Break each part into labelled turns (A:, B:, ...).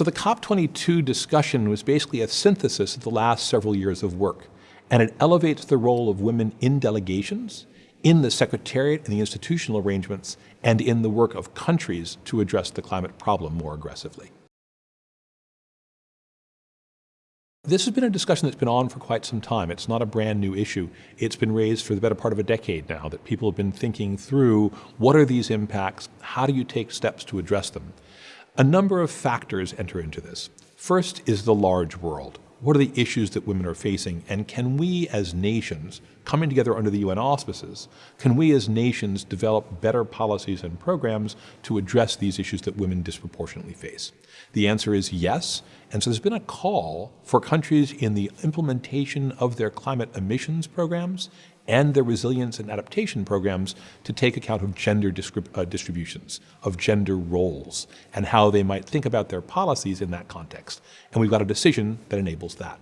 A: So the COP22 discussion was basically a synthesis of the last several years of work, and it elevates the role of women in delegations, in the secretariat and the institutional arrangements, and in the work of countries to address the climate problem more aggressively. This has been a discussion that's been on for quite some time. It's not a brand new issue. It's been raised for the better part of a decade now that people have been thinking through what are these impacts? How do you take steps to address them? A number of factors enter into this. First is the large world. What are the issues that women are facing? And can we as nations, coming together under the UN auspices, can we as nations develop better policies and programs to address these issues that women disproportionately face? The answer is yes. And so there's been a call for countries in the implementation of their climate emissions programs and their resilience and adaptation programs to take account of gender uh, distributions, of gender roles, and how they might think about their policies in that context. And we've got a decision that enables that.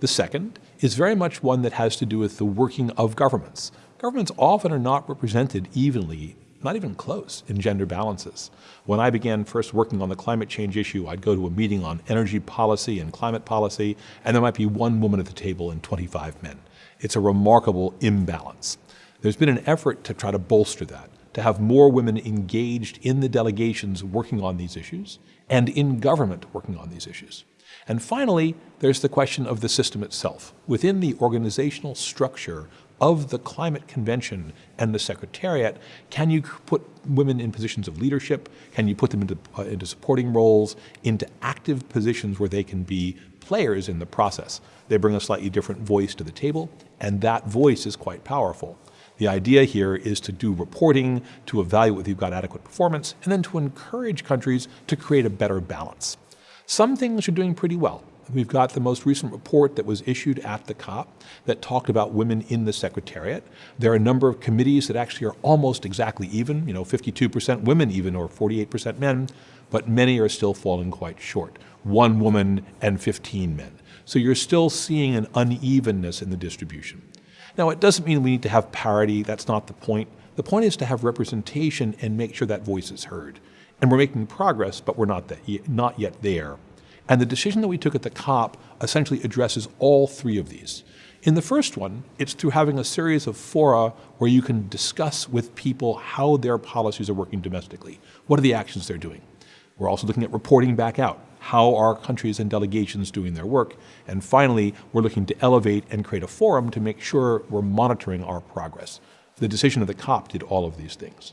A: The second is very much one that has to do with the working of governments. Governments often are not represented evenly not even close in gender balances. When I began first working on the climate change issue, I'd go to a meeting on energy policy and climate policy, and there might be one woman at the table and 25 men. It's a remarkable imbalance. There's been an effort to try to bolster that, to have more women engaged in the delegations working on these issues and in government working on these issues. And finally, there's the question of the system itself. Within the organizational structure of the Climate Convention and the Secretariat, can you put women in positions of leadership? Can you put them into, uh, into supporting roles, into active positions where they can be players in the process? They bring a slightly different voice to the table, and that voice is quite powerful. The idea here is to do reporting, to evaluate whether you've got adequate performance, and then to encourage countries to create a better balance. Some things are doing pretty well. We've got the most recent report that was issued at the COP that talked about women in the Secretariat. There are a number of committees that actually are almost exactly even, you know, 52% women even or 48% men, but many are still falling quite short. One woman and 15 men. So you're still seeing an unevenness in the distribution. Now, it doesn't mean we need to have parity. That's not the point. The point is to have representation and make sure that voice is heard. And we're making progress, but we're not, that, not yet there. And the decision that we took at the COP essentially addresses all three of these. In the first one, it's through having a series of fora where you can discuss with people how their policies are working domestically. What are the actions they're doing? We're also looking at reporting back out. How are countries and delegations doing their work? And finally, we're looking to elevate and create a forum to make sure we're monitoring our progress. The decision of the COP did all of these things.